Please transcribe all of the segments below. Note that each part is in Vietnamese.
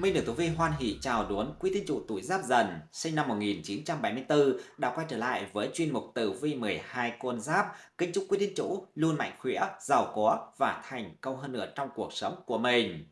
Minh được Tử Vi hoan hỷ chào đón quý tín chủ tuổi Giáp Dần, sinh năm 1974, đã quay trở lại với chuyên mục Tử Vi 12 con giáp. Kính chúc quý tín chủ luôn mạnh khỏe, giàu có và thành công hơn nữa trong cuộc sống của mình.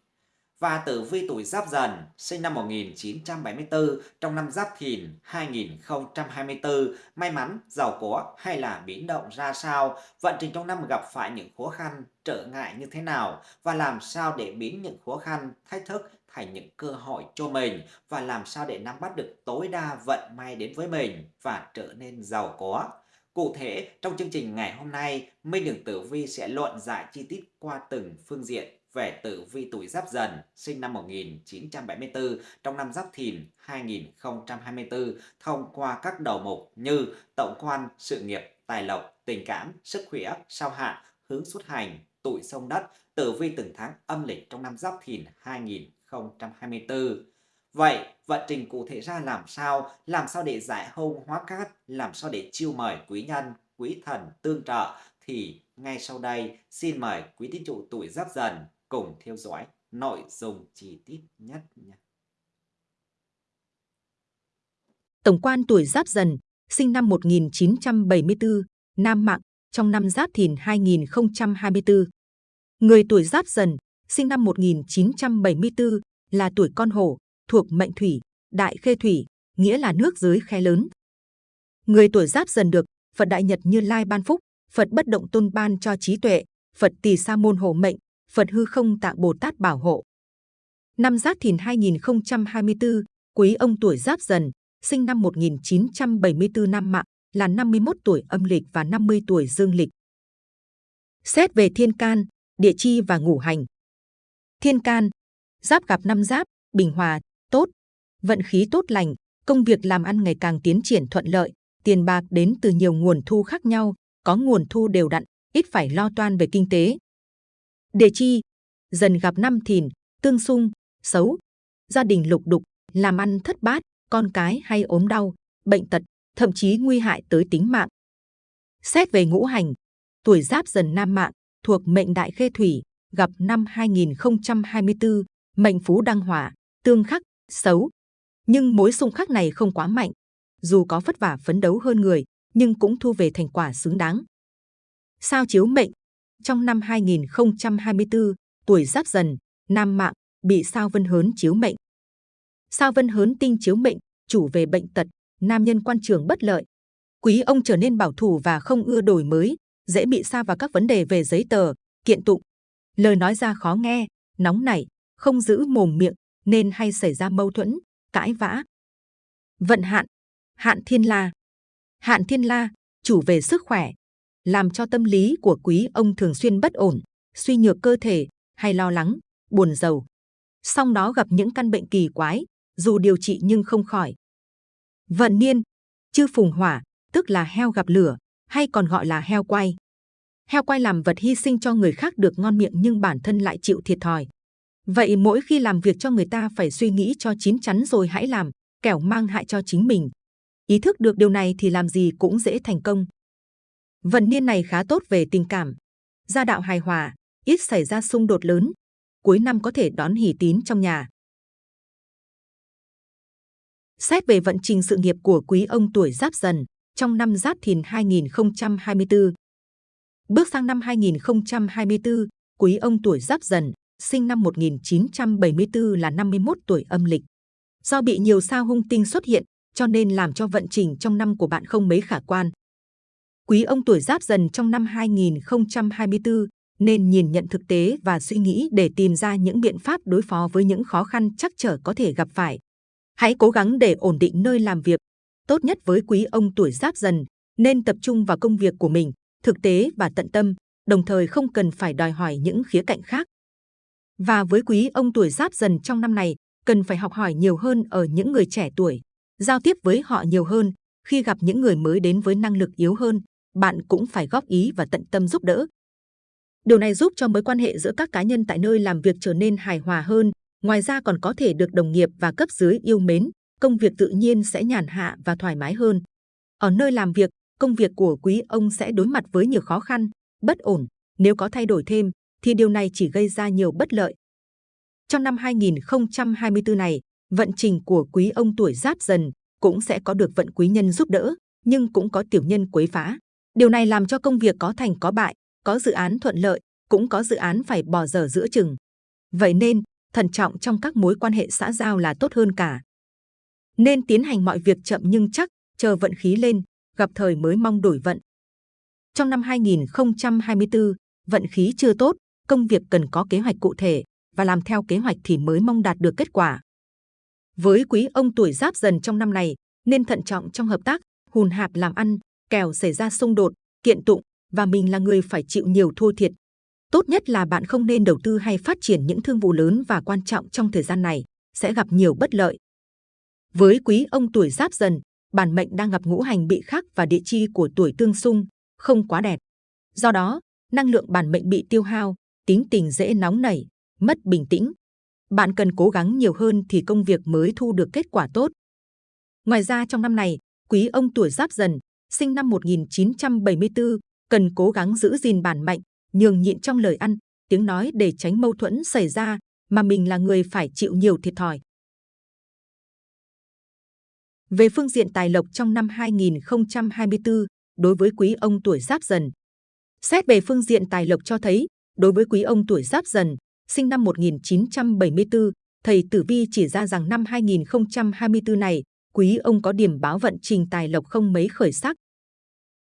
Và tử vi tuổi Giáp Dần, sinh năm 1974, trong năm Giáp Thìn 2024, may mắn, giàu có hay là biến động ra sao? Vận trình trong năm gặp phải những khó khăn, trở ngại như thế nào? Và làm sao để biến những khó khăn, thách thức thành những cơ hội cho mình và làm sao để nắm bắt được tối đa vận may đến với mình và trở nên giàu có. Cụ thể, trong chương trình ngày hôm nay, Minh Đường Tử Vi sẽ luận giải chi tiết qua từng phương diện về tử vi tuổi Giáp Dần sinh năm 1974 trong năm Giáp Thìn 2024 thông qua các đầu mục như tổng quan, sự nghiệp, tài lộc, tình cảm, sức khỏe, sao hạn, hướng xuất hành, tuổi sông đất, tử vi từng tháng âm lịch trong năm Giáp Thìn 2024 2024. Vậy, vận trình cụ thể ra làm sao? Làm sao để giải hôn hóa cát? Làm sao để chiêu mời quý nhân, quý thần tương trợ? Thì ngay sau đây, xin mời quý tín chủ tuổi giáp dần cùng theo dõi nội dung chi tiết nhất nhé. Tổng quan tuổi giáp dần, sinh năm 1974, Nam Mạng, trong năm Giáp Thìn 2024. Người tuổi Giáp Dần sinh năm 1974, là tuổi con hổ, thuộc mệnh thủy, đại khê thủy, nghĩa là nước dưới khe lớn. Người tuổi giáp dần được Phật Đại Nhật Như Lai ban phúc, Phật Bất Động Tôn ban cho trí tuệ, Phật Tỳ Sa Môn hộ mệnh, Phật Hư Không Tạng Bồ Tát bảo hộ. Năm Giáp Thìn 2024, quý ông tuổi Giáp Dần, sinh năm 1974 năm mạng, là 51 tuổi âm lịch và 50 tuổi dương lịch. Xét về thiên can, địa chi và ngũ hành, thiên can, giáp gặp năm giáp, bình hòa, tốt, vận khí tốt lành, công việc làm ăn ngày càng tiến triển thuận lợi, tiền bạc đến từ nhiều nguồn thu khác nhau, có nguồn thu đều đặn, ít phải lo toan về kinh tế. Đề chi, dần gặp năm thìn, tương xung, xấu, gia đình lục đục, làm ăn thất bát, con cái hay ốm đau, bệnh tật, thậm chí nguy hại tới tính mạng. Xét về ngũ hành, tuổi giáp dần nam mạng, thuộc mệnh đại khê thủy, gặp năm 2024, mệnh phú đăng hỏa, tương khắc, xấu. Nhưng mối xung khắc này không quá mạnh. Dù có vất vả phấn đấu hơn người, nhưng cũng thu về thành quả xứng đáng. Sao chiếu mệnh Trong năm 2024, tuổi giáp dần, nam mạng, bị sao vân hớn chiếu mệnh. Sao vân hớn tinh chiếu mệnh, chủ về bệnh tật, nam nhân quan trường bất lợi. Quý ông trở nên bảo thủ và không ưa đổi mới, dễ bị sa vào các vấn đề về giấy tờ, kiện tụng, lời nói ra khó nghe, nóng nảy, không giữ mồm miệng nên hay xảy ra mâu thuẫn, cãi vã. Vận hạn, hạn thiên la. Hạn thiên la, chủ về sức khỏe, làm cho tâm lý của quý ông thường xuyên bất ổn, suy nhược cơ thể hay lo lắng, buồn giàu. Song đó gặp những căn bệnh kỳ quái, dù điều trị nhưng không khỏi. Vận niên, chư phùng hỏa, tức là heo gặp lửa, hay còn gọi là heo quay. Heo quay làm vật hy sinh cho người khác được ngon miệng nhưng bản thân lại chịu thiệt thòi. Vậy mỗi khi làm việc cho người ta phải suy nghĩ cho chín chắn rồi hãy làm, kẻo mang hại cho chính mình. Ý thức được điều này thì làm gì cũng dễ thành công. Vận niên này khá tốt về tình cảm. Gia đạo hài hòa, ít xảy ra xung đột lớn. Cuối năm có thể đón hỷ tín trong nhà. Xét về vận trình sự nghiệp của quý ông tuổi Giáp Dần trong năm Giáp Thìn 2024, Bước sang năm 2024, quý ông tuổi Giáp Dần, sinh năm 1974 là 51 tuổi âm lịch. Do bị nhiều sao hung tinh xuất hiện, cho nên làm cho vận trình trong năm của bạn không mấy khả quan. Quý ông tuổi Giáp Dần trong năm 2024 nên nhìn nhận thực tế và suy nghĩ để tìm ra những biện pháp đối phó với những khó khăn chắc trở có thể gặp phải. Hãy cố gắng để ổn định nơi làm việc. Tốt nhất với quý ông tuổi Giáp Dần nên tập trung vào công việc của mình thực tế và tận tâm, đồng thời không cần phải đòi hỏi những khía cạnh khác. Và với quý ông tuổi giáp dần trong năm này, cần phải học hỏi nhiều hơn ở những người trẻ tuổi, giao tiếp với họ nhiều hơn. Khi gặp những người mới đến với năng lực yếu hơn, bạn cũng phải góp ý và tận tâm giúp đỡ. Điều này giúp cho mối quan hệ giữa các cá nhân tại nơi làm việc trở nên hài hòa hơn. Ngoài ra còn có thể được đồng nghiệp và cấp dưới yêu mến, công việc tự nhiên sẽ nhàn hạ và thoải mái hơn. Ở nơi làm việc, công việc của quý ông sẽ đối mặt với nhiều khó khăn, bất ổn. Nếu có thay đổi thêm, thì điều này chỉ gây ra nhiều bất lợi. Trong năm 2024 này, vận trình của quý ông tuổi giáp dần cũng sẽ có được vận quý nhân giúp đỡ, nhưng cũng có tiểu nhân quấy phá. Điều này làm cho công việc có thành có bại, có dự án thuận lợi, cũng có dự án phải bỏ dở giữa chừng. Vậy nên, thận trọng trong các mối quan hệ xã giao là tốt hơn cả. Nên tiến hành mọi việc chậm nhưng chắc, chờ vận khí lên, gặp thời mới mong đổi vận. Trong năm 2024, vận khí chưa tốt, công việc cần có kế hoạch cụ thể và làm theo kế hoạch thì mới mong đạt được kết quả. Với quý ông tuổi giáp dần trong năm này, nên thận trọng trong hợp tác, hùn hạp làm ăn, kèo xảy ra xung đột, kiện tụng và mình là người phải chịu nhiều thua thiệt. Tốt nhất là bạn không nên đầu tư hay phát triển những thương vụ lớn và quan trọng trong thời gian này, sẽ gặp nhiều bất lợi. Với quý ông tuổi giáp dần, bản mệnh đang gặp ngũ hành bị khắc và địa chi của tuổi tương xung, không quá đẹp. Do đó, năng lượng bản mệnh bị tiêu hao, tính tình dễ nóng nảy, mất bình tĩnh. Bạn cần cố gắng nhiều hơn thì công việc mới thu được kết quả tốt. Ngoài ra trong năm này, quý ông tuổi giáp dần, sinh năm 1974, cần cố gắng giữ gìn bản mệnh, nhường nhịn trong lời ăn, tiếng nói để tránh mâu thuẫn xảy ra, mà mình là người phải chịu nhiều thiệt thòi. Về phương diện tài lộc trong năm 2024, đối với quý ông tuổi giáp dần. Xét về phương diện tài lộc cho thấy, đối với quý ông tuổi giáp dần, sinh năm 1974, thầy Tử Vi chỉ ra rằng năm 2024 này, quý ông có điểm báo vận trình tài lộc không mấy khởi sắc.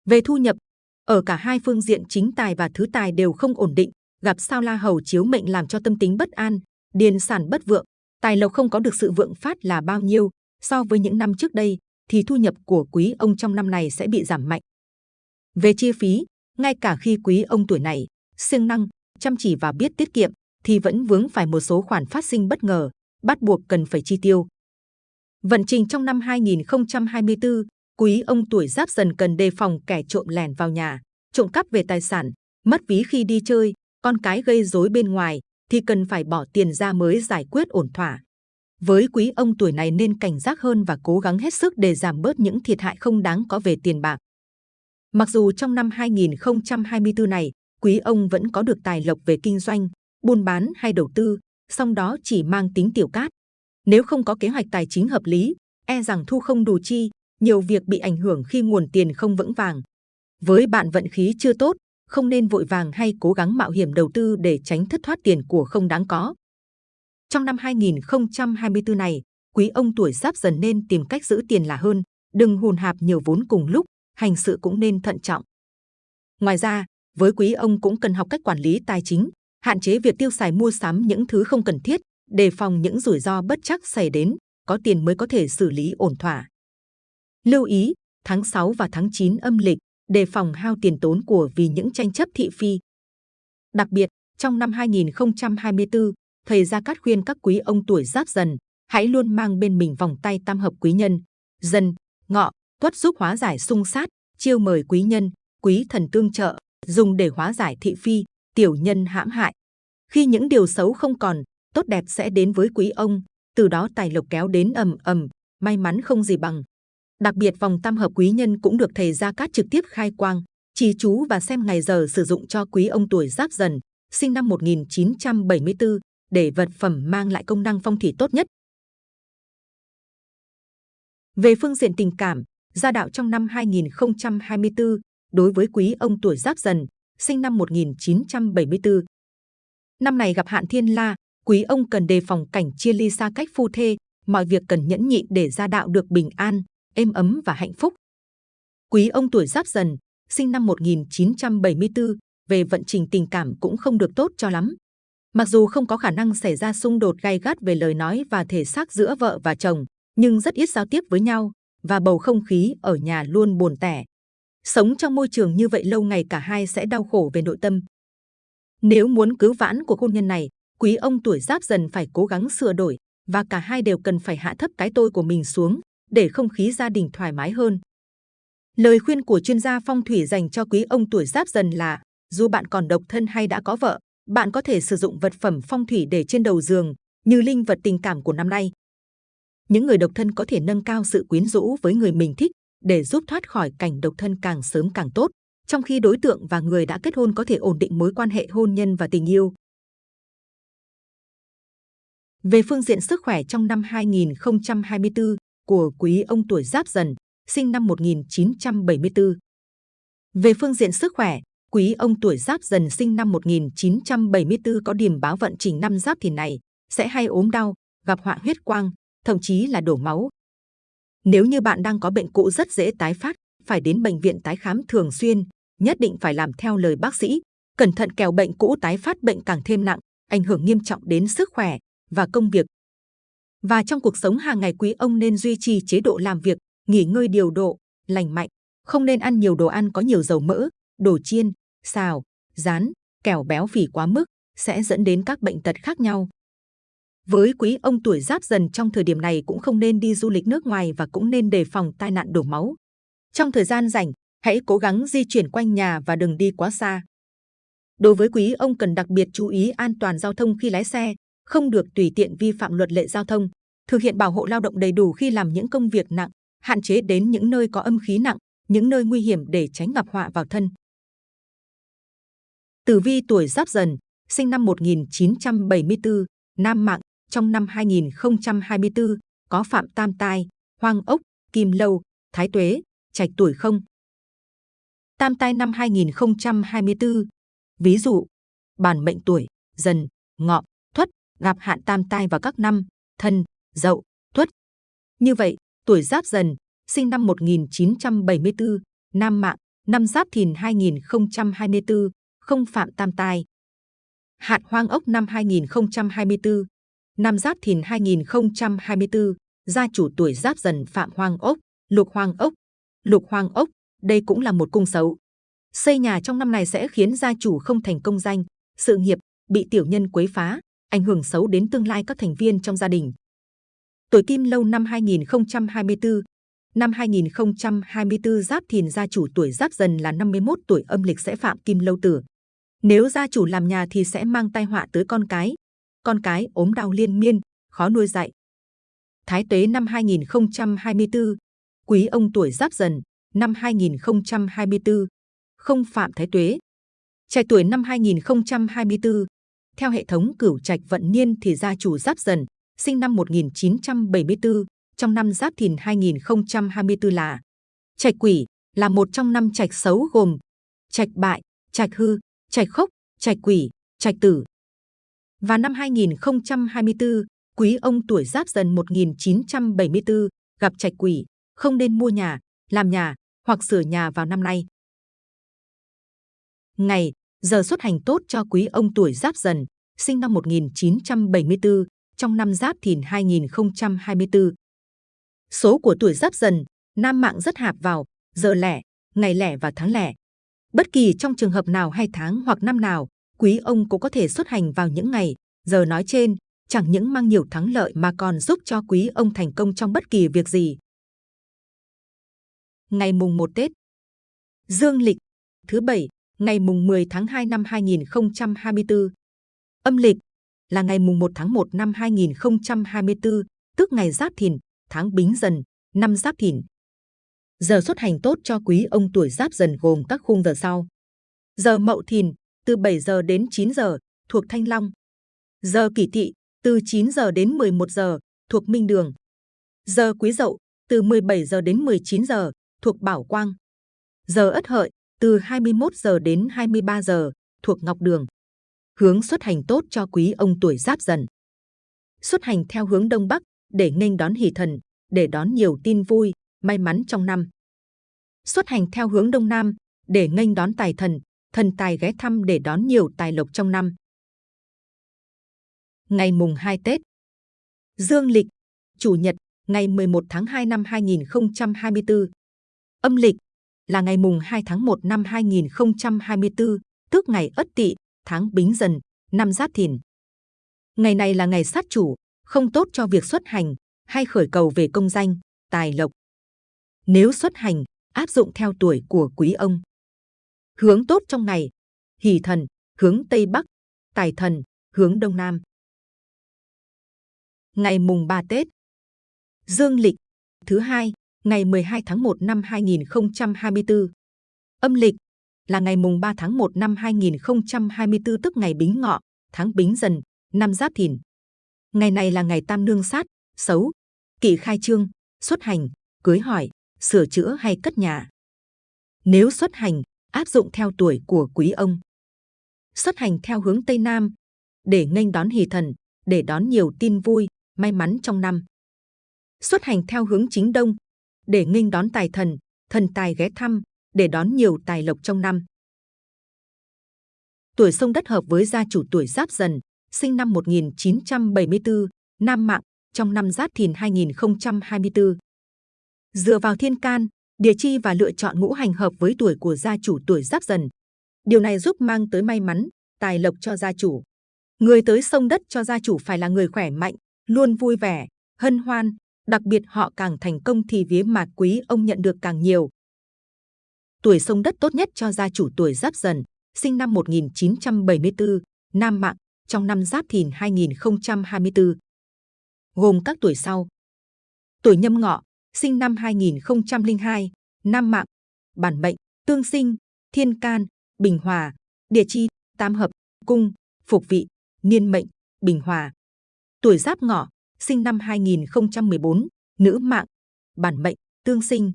Về thu nhập, ở cả hai phương diện chính tài và thứ tài đều không ổn định, gặp sao la hầu chiếu mệnh làm cho tâm tính bất an, điền sản bất vượng, tài lộc không có được sự vượng phát là bao nhiêu, so với những năm trước đây thì thu nhập của quý ông trong năm này sẽ bị giảm mạnh. Về chi phí, ngay cả khi quý ông tuổi này siêng năng, chăm chỉ và biết tiết kiệm, thì vẫn vướng phải một số khoản phát sinh bất ngờ, bắt buộc cần phải chi tiêu. Vận trình trong năm 2024, quý ông tuổi giáp dần cần đề phòng kẻ trộm lẻn vào nhà, trộm cắp về tài sản, mất ví khi đi chơi, con cái gây rối bên ngoài thì cần phải bỏ tiền ra mới giải quyết ổn thỏa. Với quý ông tuổi này nên cảnh giác hơn và cố gắng hết sức để giảm bớt những thiệt hại không đáng có về tiền bạc. Mặc dù trong năm 2024 này, quý ông vẫn có được tài lộc về kinh doanh, buôn bán hay đầu tư, song đó chỉ mang tính tiểu cát. Nếu không có kế hoạch tài chính hợp lý, e rằng thu không đủ chi, nhiều việc bị ảnh hưởng khi nguồn tiền không vững vàng. Với bạn vận khí chưa tốt, không nên vội vàng hay cố gắng mạo hiểm đầu tư để tránh thất thoát tiền của không đáng có. Trong năm 2024 này, quý ông tuổi giáp dần nên tìm cách giữ tiền là hơn, đừng hùn hạp nhiều vốn cùng lúc, hành sự cũng nên thận trọng. Ngoài ra, với quý ông cũng cần học cách quản lý tài chính, hạn chế việc tiêu xài mua sắm những thứ không cần thiết, đề phòng những rủi ro bất chắc xảy đến, có tiền mới có thể xử lý ổn thỏa. Lưu ý, tháng 6 và tháng 9 âm lịch, đề phòng hao tiền tốn của vì những tranh chấp thị phi. Đặc biệt, trong năm 2024, thầy Gia Cát khuyên các quý ông tuổi giáp dần, hãy luôn mang bên mình vòng tay tam hợp quý nhân, dần, ngọ, tuất giúp hóa giải xung sát, chiêu mời quý nhân, quý thần tương trợ, dùng để hóa giải thị phi, tiểu nhân hãm hại. Khi những điều xấu không còn, tốt đẹp sẽ đến với quý ông, từ đó tài lộc kéo đến ầm ầm, may mắn không gì bằng. Đặc biệt vòng tam hợp quý nhân cũng được thầy Gia Cát trực tiếp khai quang, chỉ chú và xem ngày giờ sử dụng cho quý ông tuổi giáp dần, sinh năm 1974, để vật phẩm mang lại công năng phong thủy tốt nhất. Về phương diện tình cảm, gia đạo trong năm 2024 đối với quý ông tuổi Giáp Dần, sinh năm 1974. Năm này gặp hạn thiên la, quý ông cần đề phòng cảnh chia ly xa cách phu thê, mọi việc cần nhẫn nhịn để gia đạo được bình an, êm ấm và hạnh phúc. Quý ông tuổi Giáp Dần, sinh năm 1974, về vận trình tình cảm cũng không được tốt cho lắm. Mặc dù không có khả năng xảy ra xung đột gay gắt về lời nói và thể xác giữa vợ và chồng, nhưng rất ít giao tiếp với nhau và bầu không khí ở nhà luôn buồn tẻ. Sống trong môi trường như vậy lâu ngày cả hai sẽ đau khổ về nội tâm. Nếu muốn cứu vãn của hôn nhân này, quý ông tuổi giáp dần phải cố gắng sửa đổi và cả hai đều cần phải hạ thấp cái tôi của mình xuống để không khí gia đình thoải mái hơn. Lời khuyên của chuyên gia phong thủy dành cho quý ông tuổi giáp dần là dù bạn còn độc thân hay đã có vợ, bạn có thể sử dụng vật phẩm phong thủy để trên đầu giường như linh vật tình cảm của năm nay. Những người độc thân có thể nâng cao sự quyến rũ với người mình thích để giúp thoát khỏi cảnh độc thân càng sớm càng tốt, trong khi đối tượng và người đã kết hôn có thể ổn định mối quan hệ hôn nhân và tình yêu. Về phương diện sức khỏe trong năm 2024 của quý ông tuổi Giáp Dần, sinh năm 1974. Về phương diện sức khỏe, quý ông tuổi Giáp Dần sinh năm 1974 có điểm báo vận trình năm Giáp Thìn này sẽ hay ốm đau, gặp họa huyết quang, thậm chí là đổ máu. Nếu như bạn đang có bệnh cũ rất dễ tái phát, phải đến bệnh viện tái khám thường xuyên, nhất định phải làm theo lời bác sĩ, cẩn thận kèo bệnh cũ tái phát bệnh càng thêm nặng, ảnh hưởng nghiêm trọng đến sức khỏe và công việc. Và trong cuộc sống hàng ngày quý ông nên duy trì chế độ làm việc, nghỉ ngơi điều độ, lành mạnh, không nên ăn nhiều đồ ăn có nhiều dầu mỡ, đồ chiên, xào, rán, kẻo béo phì quá mức sẽ dẫn đến các bệnh tật khác nhau. Với quý ông tuổi giáp dần trong thời điểm này cũng không nên đi du lịch nước ngoài và cũng nên đề phòng tai nạn đổ máu. Trong thời gian rảnh, hãy cố gắng di chuyển quanh nhà và đừng đi quá xa. Đối với quý ông cần đặc biệt chú ý an toàn giao thông khi lái xe, không được tùy tiện vi phạm luật lệ giao thông, thực hiện bảo hộ lao động đầy đủ khi làm những công việc nặng, hạn chế đến những nơi có âm khí nặng, những nơi nguy hiểm để tránh gặp họa vào thân. Tử vi tuổi Giáp Dần, sinh năm 1974, nam mạng, trong năm 2024 có phạm tam tai, hoang ốc, kim lâu, thái tuế, trạch tuổi không. Tam tai năm 2024, ví dụ, bản mệnh tuổi, dần, ngọ, tuất, gặp hạn tam tai vào các năm, thân, dậu, tuất. Như vậy, tuổi giáp dần, sinh năm 1974, nam mạng, năm giáp thìn 2024, không phạm tam tai. Hạn hoang ốc năm 2024, năm giáp thìn 2024, gia chủ tuổi giáp dần phạm hoang ốc, lục hoang ốc. Lục hoang ốc, đây cũng là một cung xấu. Xây nhà trong năm này sẽ khiến gia chủ không thành công danh, sự nghiệp, bị tiểu nhân quấy phá, ảnh hưởng xấu đến tương lai các thành viên trong gia đình. Tuổi Kim Lâu năm 2024 Năm 2024 Giáp Thìn gia chủ tuổi Giáp Dần là 51 tuổi âm lịch sẽ phạm Kim Lâu tử. Nếu gia chủ làm nhà thì sẽ mang tai họa tới con cái. Con cái ốm đau liên miên, khó nuôi dạy. Thái Tuế năm 2024 Quý ông tuổi Giáp Dần năm 2024 không phạm Thái Tuế. Trạch tuổi năm 2024 theo hệ thống cửu trạch vận niên thì gia chủ Giáp Dần, sinh năm 1974, trong năm Giáp Thìn 2024 là Trạch Quỷ là một trong năm trạch xấu gồm Trạch Bại, Trạch Hư, Trạch Khốc, Trạch Quỷ, Trạch Tử. Và năm 2024, quý ông tuổi Giáp Dần 1974 gặp Trạch Quỷ, không nên mua nhà, làm nhà hoặc sửa nhà vào năm nay. Ngày, giờ xuất hành tốt cho quý ông tuổi Giáp Dần, sinh năm 1974, trong năm Giáp Thìn 2024. Số của tuổi Giáp Dần, nam mạng rất hạp vào, giờ lẻ, ngày lẻ và tháng lẻ. Bất kỳ trong trường hợp nào hay tháng hoặc năm nào, quý ông cũng có thể xuất hành vào những ngày, giờ nói trên, chẳng những mang nhiều thắng lợi mà còn giúp cho quý ông thành công trong bất kỳ việc gì. Ngày mùng 1 Tết Dương lịch thứ bảy ngày mùng 10 tháng 2 năm 2024. Âm lịch là ngày mùng 1 tháng 1 năm 2024, tức ngày Giáp Thìn, tháng Bính Dần, năm Giáp Thìn. Giờ xuất hành tốt cho quý ông tuổi Giáp Dần gồm các khung giờ sau. Giờ Mậu Thìn từ 7 giờ đến 9 giờ thuộc Thanh Long. Giờ Kỷ Tỵ từ 9 giờ đến 11 giờ thuộc Minh Đường. Giờ Quý Dậu từ 17 giờ đến 19 giờ thuộc Bảo Quang. Giờ Ất Hợi từ 21 giờ đến 23 giờ thuộc Ngọc Đường. Hướng xuất hành tốt cho quý ông tuổi Giáp Dần. Xuất hành theo hướng Đông Bắc để nghênh đón hỷ thần, để đón nhiều tin vui, may mắn trong năm. Xuất hành theo hướng Đông Nam để nghênh đón tài thần, thần tài ghé thăm để đón nhiều tài lộc trong năm. Ngày mùng 2 Tết Dương lịch, Chủ nhật, ngày 11 tháng 2 năm 2024. Âm lịch, là ngày mùng 2 tháng 1 năm 2024, tức ngày Ất Tỵ, tháng Bính Dần, năm Giáp Thìn. Ngày này là ngày sát chủ, không tốt cho việc xuất hành hay khởi cầu về công danh, tài lộc. Nếu xuất hành, áp dụng theo tuổi của quý ông. Hướng tốt trong ngày, hỷ thần, hướng Tây Bắc, tài thần, hướng Đông Nam. Ngày mùng 3 Tết Dương lịch, thứ hai, ngày 12 tháng 1 năm 2024. Âm lịch là ngày mùng 3 tháng 1 năm 2024 tức ngày Bính Ngọ, tháng Bính Dần, năm Giáp Thìn. Ngày này là ngày tam nương sát, xấu, kỵ khai trương, xuất hành, cưới hỏi, sửa chữa hay cất nhà. Nếu xuất hành, áp dụng theo tuổi của quý ông. Xuất hành theo hướng Tây Nam, để nghênh đón hỷ thần, để đón nhiều tin vui, may mắn trong năm. Xuất hành theo hướng chính Đông, để nghênh đón tài thần, thần tài ghé thăm, để đón nhiều tài lộc trong năm. Tuổi sông đất hợp với gia chủ tuổi Giáp Dần, sinh năm 1974, Nam Mạng, trong năm Giáp Thìn 2024. Dựa vào thiên can, địa chi và lựa chọn ngũ hành hợp với tuổi của gia chủ tuổi Giáp Dần. Điều này giúp mang tới may mắn, tài lộc cho gia chủ. Người tới sông đất cho gia chủ phải là người khỏe mạnh, luôn vui vẻ, hân hoan, đặc biệt họ càng thành công thì vía mạt quý ông nhận được càng nhiều. Tuổi sông đất tốt nhất cho gia chủ tuổi Giáp Dần, sinh năm 1974, Nam Mạng, trong năm Giáp Thìn 2024. Gồm các tuổi sau. Tuổi Nhâm Ngọ, sinh năm 2002, Nam Mạng, bản mệnh, tương sinh, thiên can, bình hòa, địa chi, tam hợp, cung, phục vị, niên mệnh, bình hòa. Tuổi Giáp Ngọ, sinh năm 2014, nữ mạng, bản mệnh, tương sinh,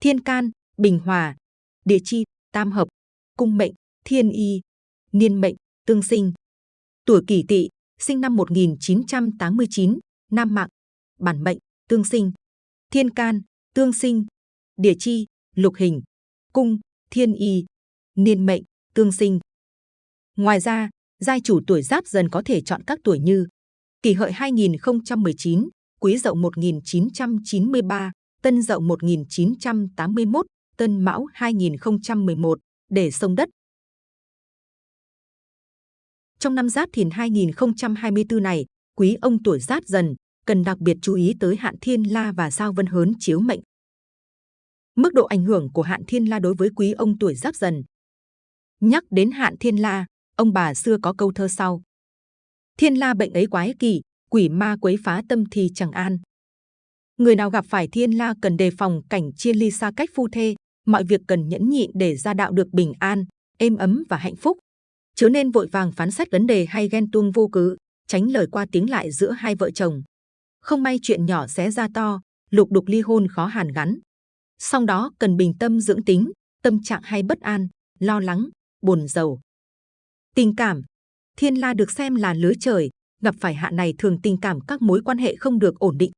thiên can, bình hòa, địa chi, tam hợp, cung mệnh, thiên y, niên mệnh, tương sinh. Tuổi kỷ tỵ, sinh năm 1989, nam mạng, bản mệnh, tương sinh, thiên can, tương sinh, địa chi, lục hình, cung, thiên y, niên mệnh, tương sinh. Ngoài ra, giai chủ tuổi giáp dần có thể chọn các tuổi như kỷ hợi 2019, quý dậu 1993, tân dậu 1981, tân mão 2011 để sông đất. Trong năm Giáp Thìn 2024 này, quý ông tuổi Giáp Dần cần đặc biệt chú ý tới hạn thiên la và sao vân hớn chiếu mệnh. Mức độ ảnh hưởng của hạn thiên la đối với quý ông tuổi Giáp Dần. Nhắc đến hạn thiên la, ông bà xưa có câu thơ sau: Thiên la bệnh ấy quái kỳ, quỷ ma quấy phá tâm thì chẳng an. Người nào gặp phải thiên la cần đề phòng cảnh chia ly xa cách phu thê, mọi việc cần nhẫn nhịn để gia đạo được bình an, êm ấm và hạnh phúc. Chớ nên vội vàng phán xét vấn đề hay ghen tuông vô cớ, tránh lời qua tiếng lại giữa hai vợ chồng. Không may chuyện nhỏ xé ra to, lục đục ly hôn khó hàn gắn. Sau đó cần bình tâm dưỡng tính, tâm trạng hay bất an, lo lắng, buồn giàu. Tình cảm Thiên La được xem là lứa trời, gặp phải hạn này thường tình cảm các mối quan hệ không được ổn định.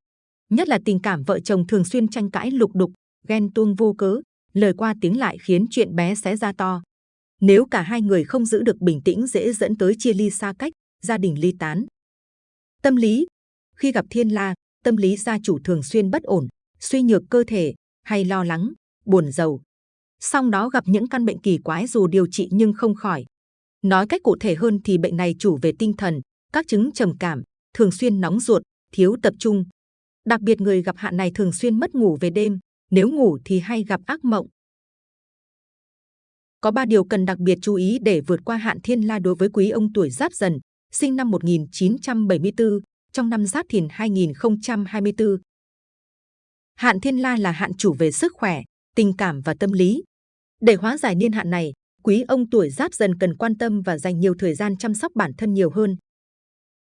Nhất là tình cảm vợ chồng thường xuyên tranh cãi lục đục, ghen tuông vô cớ, lời qua tiếng lại khiến chuyện bé xé ra to. Nếu cả hai người không giữ được bình tĩnh dễ dẫn tới chia ly xa cách, gia đình ly tán. Tâm lý khi gặp thiên la, tâm lý gia chủ thường xuyên bất ổn, suy nhược cơ thể, hay lo lắng, buồn giàu. Song đó gặp những căn bệnh kỳ quái dù điều trị nhưng không khỏi. Nói cách cụ thể hơn thì bệnh này chủ về tinh thần, các chứng trầm cảm, thường xuyên nóng ruột, thiếu tập trung. Đặc biệt người gặp hạn này thường xuyên mất ngủ về đêm, nếu ngủ thì hay gặp ác mộng. Có ba điều cần đặc biệt chú ý để vượt qua hạn thiên la đối với quý ông tuổi Giáp Dần, sinh năm 1974, trong năm Giáp Thìn 2024. Hạn thiên la là hạn chủ về sức khỏe, tình cảm và tâm lý. Để hóa giải niên hạn này, quý ông tuổi Giáp Dần cần quan tâm và dành nhiều thời gian chăm sóc bản thân nhiều hơn.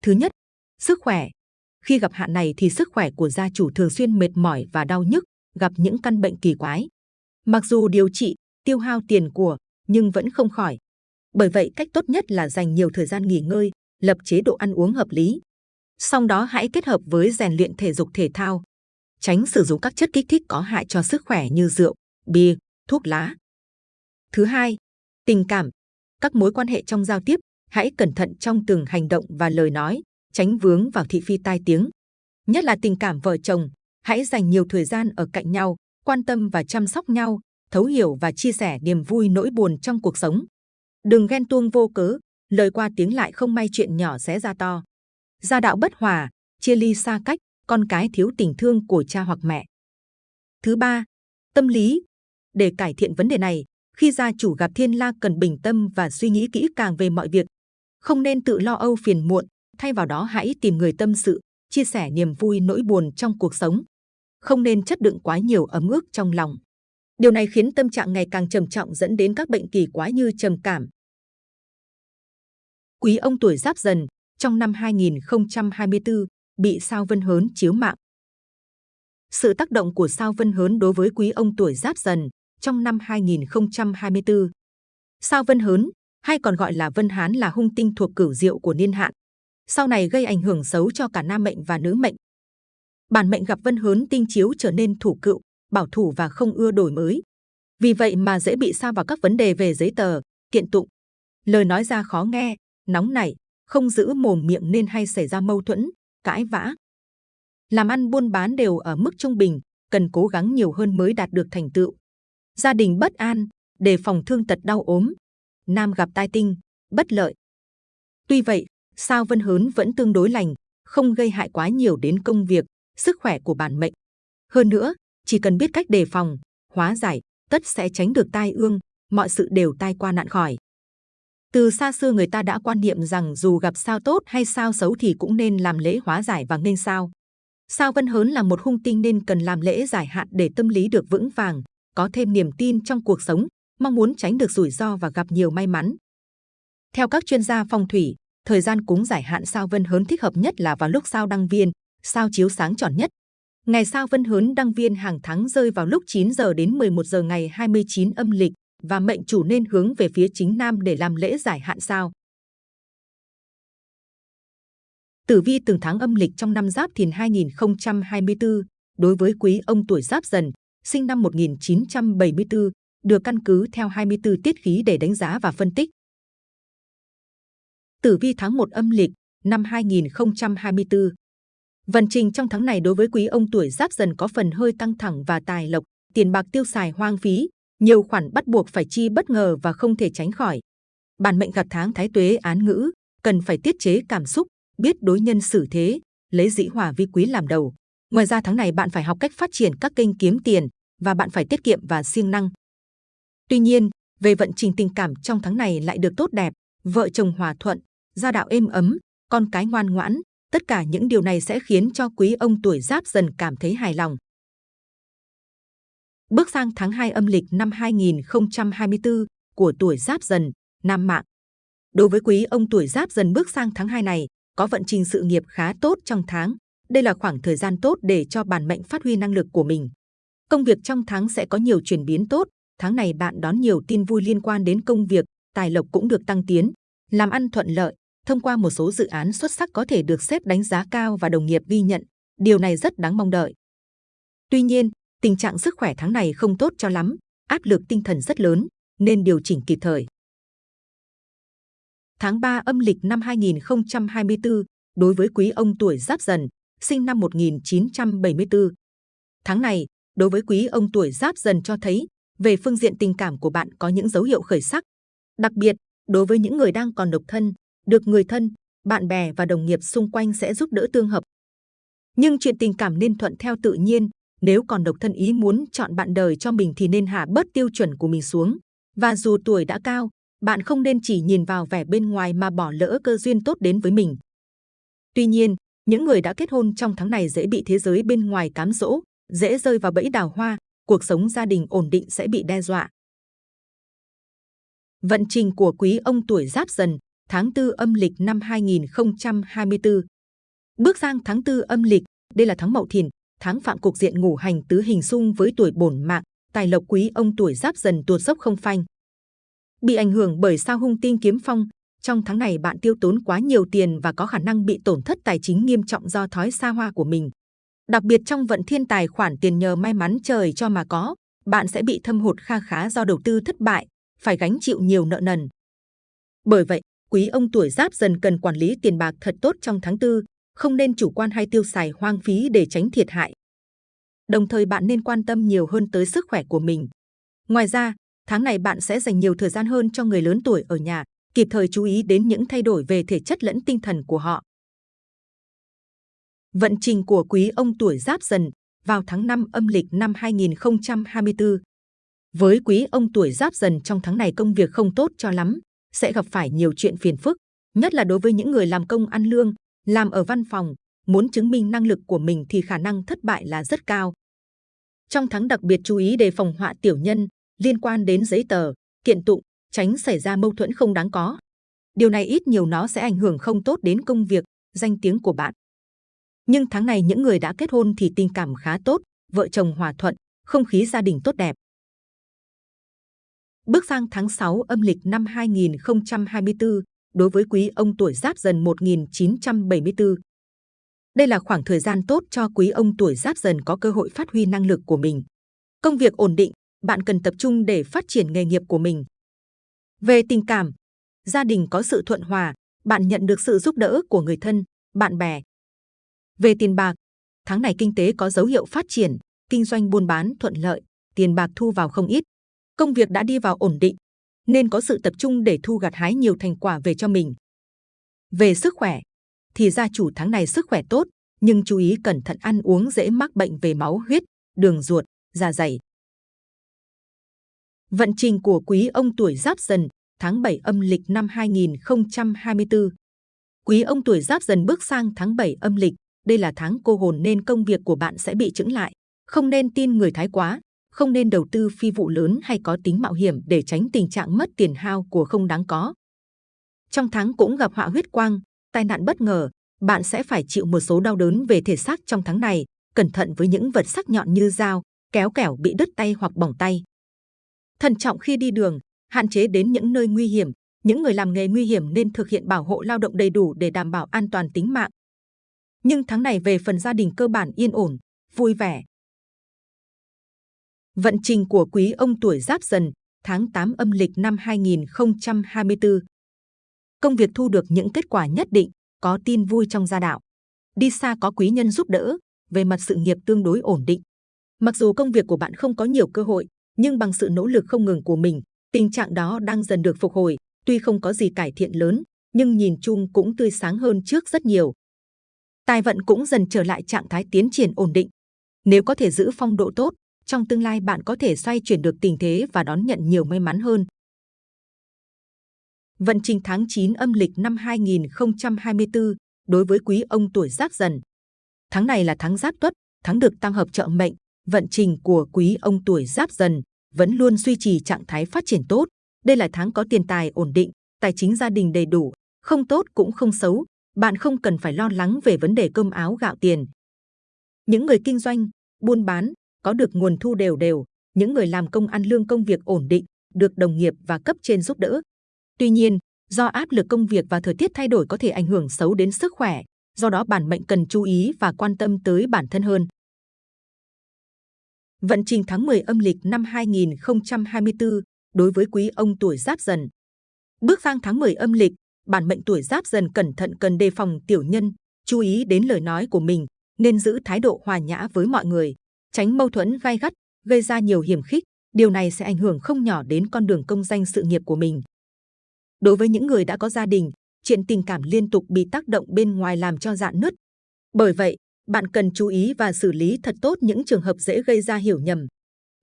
Thứ nhất, sức khỏe. Khi gặp hạn này thì sức khỏe của gia chủ thường xuyên mệt mỏi và đau nhức, gặp những căn bệnh kỳ quái. Mặc dù điều trị, tiêu hao tiền của, nhưng vẫn không khỏi. Bởi vậy cách tốt nhất là dành nhiều thời gian nghỉ ngơi, lập chế độ ăn uống hợp lý. Sau đó hãy kết hợp với rèn luyện thể dục thể thao. Tránh sử dụng các chất kích thích có hại cho sức khỏe như rượu, bia, thuốc lá. Thứ hai, tình cảm. Các mối quan hệ trong giao tiếp, hãy cẩn thận trong từng hành động và lời nói, tránh vướng vào thị phi tai tiếng. Nhất là tình cảm vợ chồng, hãy dành nhiều thời gian ở cạnh nhau, quan tâm và chăm sóc nhau, thấu hiểu và chia sẻ niềm vui nỗi buồn trong cuộc sống. Đừng ghen tuông vô cớ, lời qua tiếng lại không may chuyện nhỏ sẽ ra to. Gia đạo bất hòa, chia ly xa cách, con cái thiếu tình thương của cha hoặc mẹ. Thứ ba, tâm lý. Để cải thiện vấn đề này, khi gia chủ gặp thiên la cần bình tâm và suy nghĩ kỹ càng về mọi việc. Không nên tự lo âu phiền muộn, thay vào đó hãy tìm người tâm sự, chia sẻ niềm vui nỗi buồn trong cuộc sống. Không nên chất đựng quá nhiều ấm ức trong lòng. Điều này khiến tâm trạng ngày càng trầm trọng dẫn đến các bệnh kỳ quái như trầm cảm. Quý ông tuổi Giáp Dần, trong năm 2024, bị sao vân hớn chiếu mạng. Sự tác động của sao vân hớn đối với quý ông tuổi giáp dần trong năm 2024. Sao vân hớn, hay còn gọi là vân hán là hung tinh thuộc cửu diệu của niên hạn. Sau này gây ảnh hưởng xấu cho cả nam mệnh và nữ mệnh. Bản mệnh gặp vân hớn tinh chiếu trở nên thủ cựu, bảo thủ và không ưa đổi mới. Vì vậy mà dễ bị sa vào các vấn đề về giấy tờ, kiện tụng. Lời nói ra khó nghe, nóng nảy, không giữ mồm miệng nên hay xảy ra mâu thuẫn, cãi vã. Làm ăn buôn bán đều ở mức trung bình, cần cố gắng nhiều hơn mới đạt được thành tựu. Gia đình bất an, đề phòng thương tật đau ốm. Nam gặp tai tinh, bất lợi. Tuy vậy, sao vân hớn vẫn tương đối lành, không gây hại quá nhiều đến công việc, sức khỏe của bản mệnh. Hơn nữa, chỉ cần biết cách đề phòng, hóa giải, tất sẽ tránh được tai ương, mọi sự đều tai qua nạn khỏi. Từ xa xưa người ta đã quan niệm rằng dù gặp sao tốt hay sao xấu thì cũng nên làm lễ hóa giải và nghênh sao. Sao Vân Hớn là một hung tinh nên cần làm lễ giải hạn để tâm lý được vững vàng, có thêm niềm tin trong cuộc sống, mong muốn tránh được rủi ro và gặp nhiều may mắn. Theo các chuyên gia phong thủy, thời gian cúng giải hạn sao Vân Hớn thích hợp nhất là vào lúc sao đăng viên, sao chiếu sáng tròn nhất. Ngày sao Vân Hớn đăng viên hàng tháng rơi vào lúc 9 giờ đến 11 giờ ngày 29 âm lịch và mệnh chủ nên hướng về phía chính nam để làm lễ giải hạn sao. Tử vi từng tháng âm lịch trong năm Giáp Thìn 2024 đối với quý ông tuổi Giáp Dần, sinh năm 1974, được căn cứ theo 24 tiết khí để đánh giá và phân tích. Tử vi tháng 1 âm lịch năm 2024 Vận trình trong tháng này đối với quý ông tuổi Giáp Dần có phần hơi căng thẳng và tài lộc, tiền bạc tiêu xài hoang phí, nhiều khoản bắt buộc phải chi bất ngờ và không thể tránh khỏi. Bản mệnh gặp tháng Thái Tuế án ngữ, cần phải tiết chế cảm xúc, biết đối nhân xử thế, lấy dĩ hòa vi quý làm đầu. Ngoài ra tháng này bạn phải học cách phát triển các kênh kiếm tiền và bạn phải tiết kiệm và siêng năng. Tuy nhiên, về vận trình tình cảm trong tháng này lại được tốt đẹp, vợ chồng hòa thuận, gia đạo êm ấm, con cái ngoan ngoãn, tất cả những điều này sẽ khiến cho quý ông tuổi giáp dần cảm thấy hài lòng. Bước sang tháng 2 âm lịch năm 2024 của tuổi giáp dần, nam mạng. Đối với quý ông tuổi giáp dần bước sang tháng 2 này, có vận trình sự nghiệp khá tốt trong tháng. Đây là khoảng thời gian tốt để cho bản mệnh phát huy năng lực của mình. Công việc trong tháng sẽ có nhiều chuyển biến tốt. Tháng này bạn đón nhiều tin vui liên quan đến công việc, tài lộc cũng được tăng tiến, làm ăn thuận lợi. Thông qua một số dự án xuất sắc có thể được xếp đánh giá cao và đồng nghiệp ghi nhận. Điều này rất đáng mong đợi. Tuy nhiên, tình trạng sức khỏe tháng này không tốt cho lắm, áp lực tinh thần rất lớn, nên điều chỉnh kịp thời tháng 3 âm lịch năm 2024 đối với quý ông tuổi Giáp Dần, sinh năm 1974. Tháng này, đối với quý ông tuổi Giáp Dần cho thấy về phương diện tình cảm của bạn có những dấu hiệu khởi sắc. Đặc biệt, đối với những người đang còn độc thân, được người thân, bạn bè và đồng nghiệp xung quanh sẽ giúp đỡ tương hợp. Nhưng chuyện tình cảm nên thuận theo tự nhiên, nếu còn độc thân ý muốn chọn bạn đời cho mình thì nên hạ bớt tiêu chuẩn của mình xuống. Và dù tuổi đã cao, bạn không nên chỉ nhìn vào vẻ bên ngoài mà bỏ lỡ cơ duyên tốt đến với mình. Tuy nhiên, những người đã kết hôn trong tháng này dễ bị thế giới bên ngoài cám dỗ, dễ rơi vào bẫy đào hoa, cuộc sống gia đình ổn định sẽ bị đe dọa. Vận trình của quý ông tuổi Giáp Dần, tháng 4 âm lịch năm 2024. Bước sang tháng 4 âm lịch, đây là tháng Mậu Thìn, tháng phạm cục diện ngủ hành tứ hình xung với tuổi bổn mạng, tài lộc quý ông tuổi Giáp Dần tuột dốc không phanh. Bị ảnh hưởng bởi sao hung tinh kiếm phong, trong tháng này bạn tiêu tốn quá nhiều tiền và có khả năng bị tổn thất tài chính nghiêm trọng do thói xa hoa của mình. Đặc biệt trong vận thiên tài khoản tiền nhờ may mắn trời cho mà có, bạn sẽ bị thâm hụt kha khá do đầu tư thất bại, phải gánh chịu nhiều nợ nần. Bởi vậy, quý ông tuổi giáp dần cần quản lý tiền bạc thật tốt trong tháng tư, không nên chủ quan hay tiêu xài hoang phí để tránh thiệt hại. Đồng thời bạn nên quan tâm nhiều hơn tới sức khỏe của mình. Ngoài ra, Tháng này bạn sẽ dành nhiều thời gian hơn cho người lớn tuổi ở nhà, kịp thời chú ý đến những thay đổi về thể chất lẫn tinh thần của họ. Vận trình của quý ông tuổi Giáp Dần vào tháng 5 âm lịch năm 2024. Với quý ông tuổi Giáp Dần trong tháng này công việc không tốt cho lắm, sẽ gặp phải nhiều chuyện phiền phức, nhất là đối với những người làm công ăn lương, làm ở văn phòng, muốn chứng minh năng lực của mình thì khả năng thất bại là rất cao. Trong tháng đặc biệt chú ý đề phòng họa tiểu nhân, liên quan đến giấy tờ, kiện tụng, tránh xảy ra mâu thuẫn không đáng có. Điều này ít nhiều nó sẽ ảnh hưởng không tốt đến công việc, danh tiếng của bạn. Nhưng tháng này những người đã kết hôn thì tình cảm khá tốt, vợ chồng hòa thuận, không khí gia đình tốt đẹp. Bước sang tháng 6 âm lịch năm 2024, đối với quý ông tuổi Giáp Dần 1974. Đây là khoảng thời gian tốt cho quý ông tuổi Giáp Dần có cơ hội phát huy năng lực của mình. Công việc ổn định, bạn cần tập trung để phát triển nghề nghiệp của mình. Về tình cảm, gia đình có sự thuận hòa, bạn nhận được sự giúp đỡ của người thân, bạn bè. Về tiền bạc, tháng này kinh tế có dấu hiệu phát triển, kinh doanh buôn bán thuận lợi, tiền bạc thu vào không ít. Công việc đã đi vào ổn định, nên có sự tập trung để thu gặt hái nhiều thành quả về cho mình. Về sức khỏe, thì gia chủ tháng này sức khỏe tốt, nhưng chú ý cẩn thận ăn uống dễ mắc bệnh về máu huyết, đường ruột, dạ dày. Vận trình của quý ông tuổi Giáp Dần, tháng 7 âm lịch năm 2024. Quý ông tuổi Giáp Dần bước sang tháng 7 âm lịch, đây là tháng cô hồn nên công việc của bạn sẽ bị chững lại. Không nên tin người thái quá, không nên đầu tư phi vụ lớn hay có tính mạo hiểm để tránh tình trạng mất tiền hao của không đáng có. Trong tháng cũng gặp họa huyết quang, tai nạn bất ngờ, bạn sẽ phải chịu một số đau đớn về thể xác trong tháng này. Cẩn thận với những vật sắc nhọn như dao, kéo kẻo bị đứt tay hoặc bỏng tay. Thận trọng khi đi đường, hạn chế đến những nơi nguy hiểm. Những người làm nghề nguy hiểm nên thực hiện bảo hộ lao động đầy đủ để đảm bảo an toàn tính mạng. Nhưng tháng này về phần gia đình cơ bản yên ổn, vui vẻ. Vận trình của quý ông tuổi Giáp Dần, tháng 8 âm lịch năm 2024. Công việc thu được những kết quả nhất định, có tin vui trong gia đạo. Đi xa có quý nhân giúp đỡ, về mặt sự nghiệp tương đối ổn định. Mặc dù công việc của bạn không có nhiều cơ hội, nhưng bằng sự nỗ lực không ngừng của mình, tình trạng đó đang dần được phục hồi. Tuy không có gì cải thiện lớn, nhưng nhìn chung cũng tươi sáng hơn trước rất nhiều. Tài vận cũng dần trở lại trạng thái tiến triển ổn định. Nếu có thể giữ phong độ tốt, trong tương lai bạn có thể xoay chuyển được tình thế và đón nhận nhiều may mắn hơn. Vận trình tháng 9 âm lịch năm 2024 đối với quý ông tuổi Giáp Dần. Tháng này là tháng Giáp Tuất, tháng được tam hợp trợ mệnh, vận trình của quý ông tuổi Giáp Dần vẫn luôn duy trì trạng thái phát triển tốt. Đây là tháng có tiền tài ổn định, tài chính gia đình đầy đủ, không tốt cũng không xấu. Bạn không cần phải lo lắng về vấn đề cơm áo gạo tiền. Những người kinh doanh, buôn bán có được nguồn thu đều đều. Những người làm công ăn lương công việc ổn định, được đồng nghiệp và cấp trên giúp đỡ. Tuy nhiên, do áp lực công việc và thời tiết thay đổi có thể ảnh hưởng xấu đến sức khỏe, do đó bản mệnh cần chú ý và quan tâm tới bản thân hơn. Vận trình tháng 10 âm lịch năm 2024 đối với quý ông tuổi Giáp Dần. Bước sang tháng 10 âm lịch, bản mệnh tuổi Giáp Dần cẩn thận cần đề phòng tiểu nhân, chú ý đến lời nói của mình, nên giữ thái độ hòa nhã với mọi người, tránh mâu thuẫn gai gắt, gây ra nhiều hiểm khích. Điều này sẽ ảnh hưởng không nhỏ đến con đường công danh sự nghiệp của mình. Đối với những người đã có gia đình, chuyện tình cảm liên tục bị tác động bên ngoài làm cho dạn nứt. Bởi vậy, bạn cần chú ý và xử lý thật tốt những trường hợp dễ gây ra hiểu nhầm.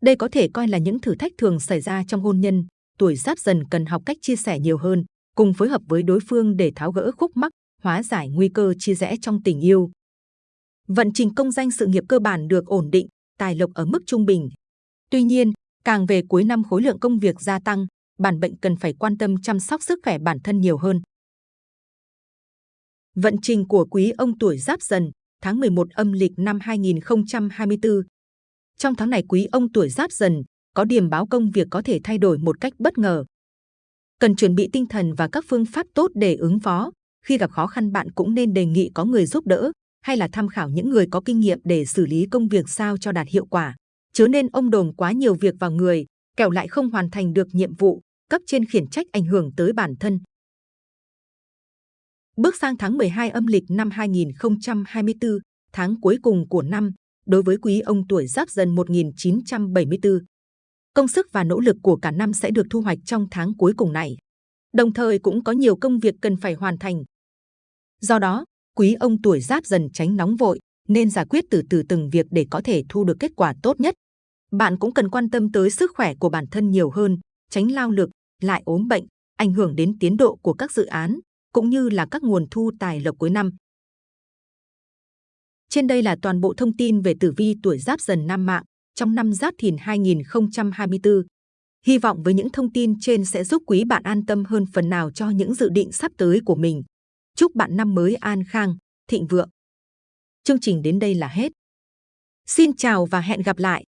Đây có thể coi là những thử thách thường xảy ra trong hôn nhân. Tuổi giáp dần cần học cách chia sẻ nhiều hơn, cùng phối hợp với đối phương để tháo gỡ khúc mắc, hóa giải nguy cơ chia rẽ trong tình yêu. Vận trình công danh sự nghiệp cơ bản được ổn định, tài lộc ở mức trung bình. Tuy nhiên, càng về cuối năm khối lượng công việc gia tăng, bản bệnh cần phải quan tâm chăm sóc sức khỏe bản thân nhiều hơn. Vận trình của quý ông tuổi Giáp Dần, tháng 11 âm lịch năm 2024. Trong tháng này quý ông tuổi Giáp Dần có điểm báo công việc có thể thay đổi một cách bất ngờ. Cần chuẩn bị tinh thần và các phương pháp tốt để ứng phó. Khi gặp khó khăn bạn cũng nên đề nghị có người giúp đỡ hay là tham khảo những người có kinh nghiệm để xử lý công việc sao cho đạt hiệu quả. Chớ nên ông đồn quá nhiều việc vào người, kẻo lại không hoàn thành được nhiệm vụ, cấp trên khiển trách ảnh hưởng tới bản thân. Bước sang tháng 12 âm lịch năm 2024, tháng cuối cùng của năm, đối với quý ông tuổi Giáp Dần 1974. Công sức và nỗ lực của cả năm sẽ được thu hoạch trong tháng cuối cùng này. Đồng thời cũng có nhiều công việc cần phải hoàn thành. Do đó, quý ông tuổi Giáp Dần tránh nóng vội, nên giải quyết từ từ từng việc để có thể thu được kết quả tốt nhất. Bạn cũng cần quan tâm tới sức khỏe của bản thân nhiều hơn, tránh lao lực, lại ốm bệnh, ảnh hưởng đến tiến độ của các dự án, cũng như là các nguồn thu tài lộc cuối năm. Trên đây là toàn bộ thông tin về tử vi tuổi Giáp Dần nam mạng trong năm Giáp Thìn 2024. Hy vọng với những thông tin trên sẽ giúp quý bạn an tâm hơn phần nào cho những dự định sắp tới của mình. Chúc bạn năm mới an khang, thịnh vượng. Chương trình đến đây là hết. Xin chào và hẹn gặp lại!